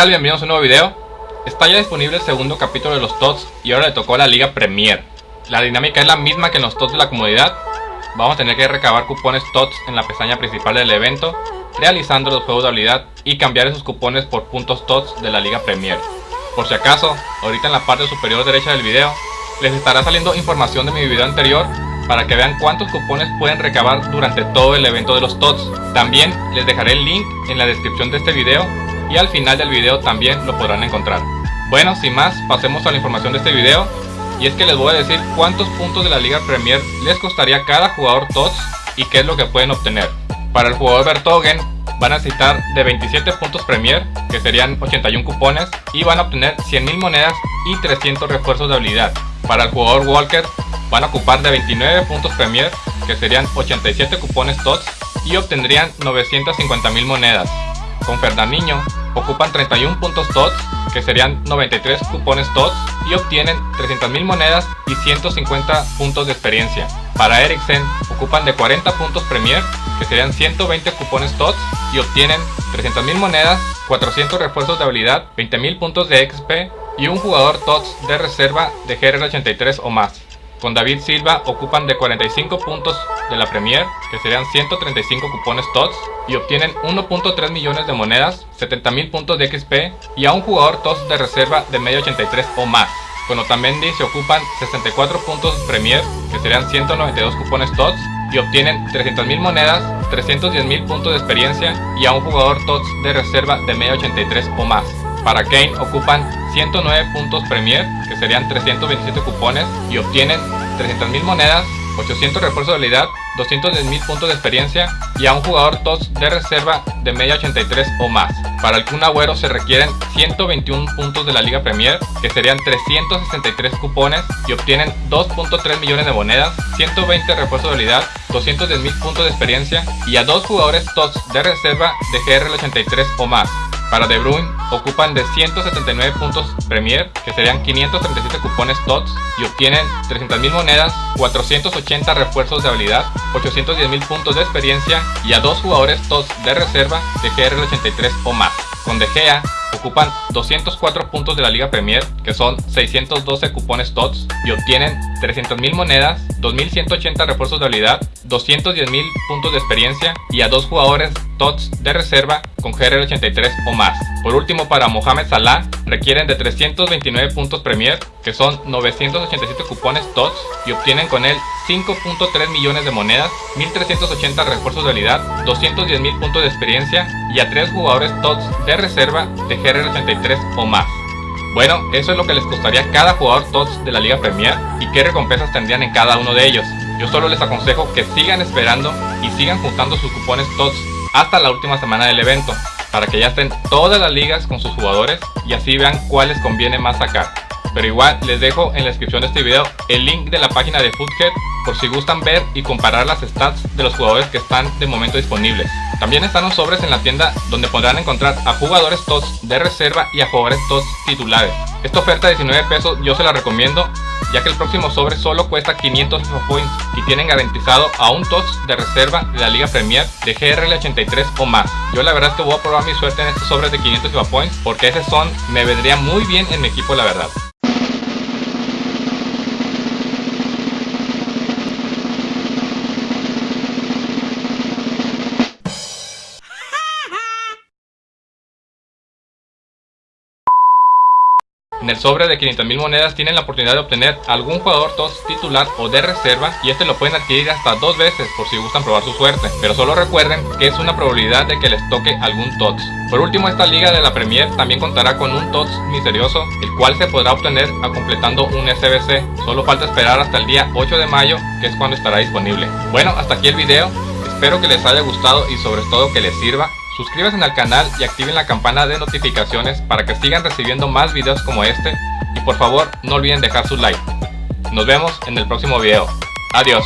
Tal, bienvenidos a un nuevo video. Está ya disponible el segundo capítulo de los TOTS y ahora le tocó a la Liga Premier. La dinámica es la misma que en los TOTS de la comunidad Vamos a tener que recabar cupones TOTS en la pestaña principal del evento Realizando los juegos de habilidad y cambiar esos cupones por puntos TOTS de la Liga Premier. Por si acaso, ahorita en la parte superior derecha del video Les estará saliendo información de mi video anterior para que vean cuántos cupones pueden recabar durante todo el evento de los TOTS. También les dejaré el link en la descripción de este video y al final del video también lo podrán encontrar. Bueno, sin más, pasemos a la información de este video y es que les voy a decir cuántos puntos de la Liga Premier les costaría cada jugador TOTS y qué es lo que pueden obtener. Para el jugador Bertogen van a necesitar de 27 puntos Premier, que serían 81 cupones, y van a obtener 100.000 monedas y 300 refuerzos de habilidad. Para el jugador Walker van a ocupar de 29 puntos Premier, que serían 87 cupones TOTS, y obtendrían 950.000 monedas. Con Fernandinho ocupan 31 puntos TOTS, que serían 93 cupones TOTS, y obtienen 300.000 monedas y 150 puntos de experiencia. Para Eriksen ocupan de 40 puntos Premier, que serían 120 cupones TOTS, y obtienen 300.000 monedas, 400 refuerzos de habilidad, 20.000 puntos de XP y un jugador TOTS de reserva de GR83 o más. Con David Silva ocupan de 45 puntos de la Premier, que serían 135 cupones TOTS, y obtienen 1.3 millones de monedas, 70.000 puntos de XP y a un jugador TOTS de reserva de medio 83 o más. Con Otamendi se ocupan 64 puntos Premier, que serían 192 cupones TOTS, y obtienen 300.000 monedas, 310.000 puntos de experiencia y a un jugador TOTS de reserva de medio 83 o más. Para Kane ocupan 109 puntos Premier, que serían 327 cupones, y obtienen 300.000 monedas, 800 refuerzos de habilidad, 210.000 puntos de experiencia y a un jugador TOTS de reserva de media 83 o más. Para el Kun Agüero se requieren 121 puntos de la Liga Premier, que serían 363 cupones y obtienen 2.3 millones de monedas, 120 refuerzos de habilidad, 210.000 puntos de experiencia y a dos jugadores TOTS de reserva de GR83 o más. Para De Bruyne ocupan de 179 puntos Premier, que serían 537 cupones TOTS, y obtienen 300.000 monedas, 480 refuerzos de habilidad, 810.000 puntos de experiencia y a dos jugadores TOTS de reserva de GR83 o más. Con De Gea ocupan 204 puntos de la Liga Premier, que son 612 cupones TOTS, y obtienen 300.000 monedas, 2.180 refuerzos de habilidad, 210.000 puntos de experiencia y a dos jugadores TOTS de reserva con GR83 o más. Por último, para Mohamed Salah requieren de 329 puntos Premier, que son 987 cupones TOTS, y obtienen con él 5.3 millones de monedas, 1380 refuerzos de habilidad, 210.000 puntos de experiencia y a 3 jugadores TOTS de reserva de GR83 o más. Bueno, eso es lo que les costaría cada jugador TOTS de la Liga Premier y qué recompensas tendrían en cada uno de ellos. Yo solo les aconsejo que sigan esperando y sigan juntando sus cupones TOTS hasta la última semana del evento, para que ya estén todas las ligas con sus jugadores y así vean cuál les conviene más sacar. Pero igual les dejo en la descripción de este video el link de la página de Foodhead por si gustan ver y comparar las stats de los jugadores que están de momento disponibles. También están los sobres en la tienda donde podrán encontrar a jugadores TOTS de reserva y a jugadores TOTS titulares. Esta oferta de 19 pesos yo se la recomiendo ya que el próximo sobre solo cuesta 500 FIFA Points y tienen garantizado a un TOTS de reserva de la Liga Premier de GRL 83 o más. Yo la verdad es que voy a probar mi suerte en estos sobres de 500 FIFA Points porque ese son me vendría muy bien en mi equipo la verdad. El sobre de 500.000 monedas tienen la oportunidad de obtener algún jugador TOTS titular o de reserva y este lo pueden adquirir hasta dos veces por si gustan probar su suerte. Pero solo recuerden que es una probabilidad de que les toque algún TOTS. Por último esta liga de la Premier también contará con un TOTS misterioso el cual se podrá obtener a completando un SBC. Solo falta esperar hasta el día 8 de mayo que es cuando estará disponible. Bueno hasta aquí el video. Espero que les haya gustado y sobre todo que les sirva suscríbanse al canal y activen la campana de notificaciones para que sigan recibiendo más videos como este y por favor no olviden dejar su like. Nos vemos en el próximo video. Adiós.